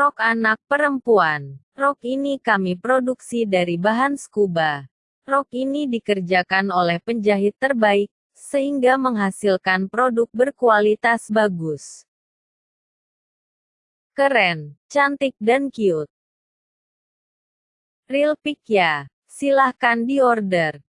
Rok anak perempuan. Rok ini kami produksi dari bahan scuba. Rok ini dikerjakan oleh penjahit terbaik, sehingga menghasilkan produk berkualitas bagus. Keren, cantik dan cute. Real pick ya. Silahkan diorder.